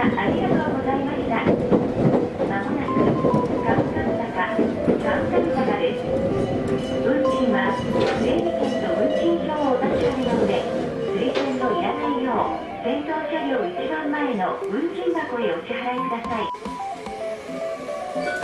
ありがとうございました。まもなく、カムカム坂、カムカム坂です。運賃は、整理券と運賃表をお確かめので、推薦のいらないよう、先頭車両一番前の運賃箱へお支払いください。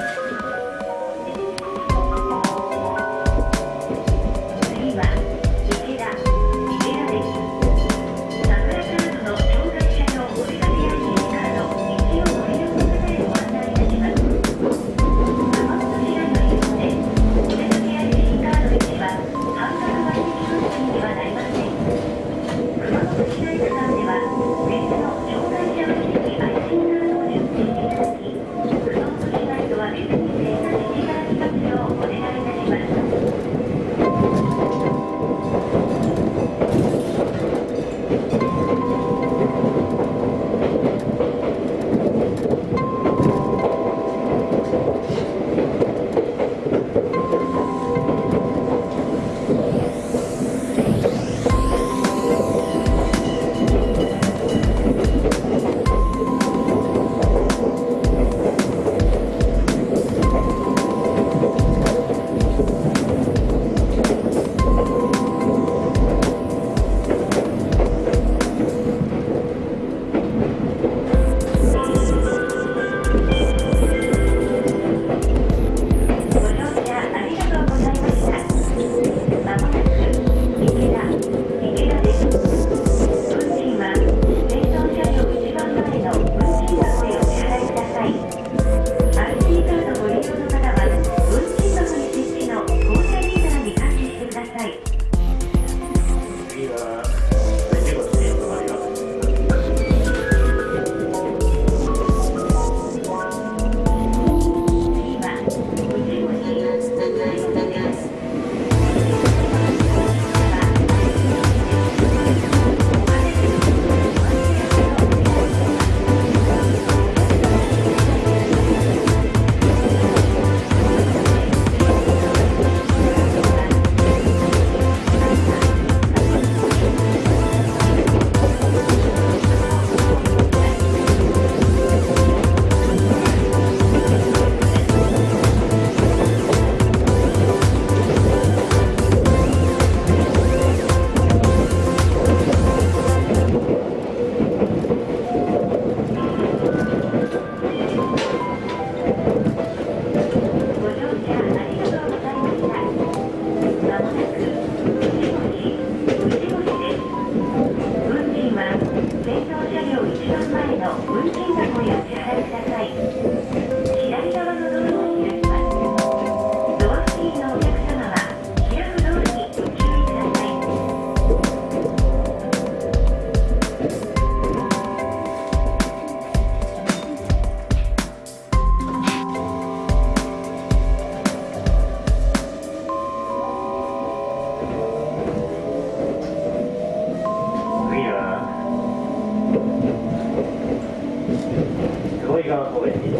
川公園に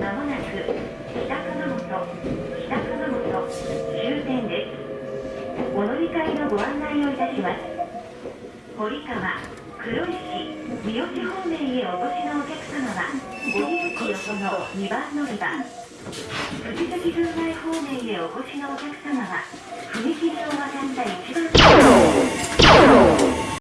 まもなく北熊本、北熊本終点です。お乗り換えのご案内をいたします。堀川、黒石、三好方面へお越しのお客様は、荻口横の2番乗り場。藤崎郡前方面へお越しのお客様は、踏切を渡った1番乗り場。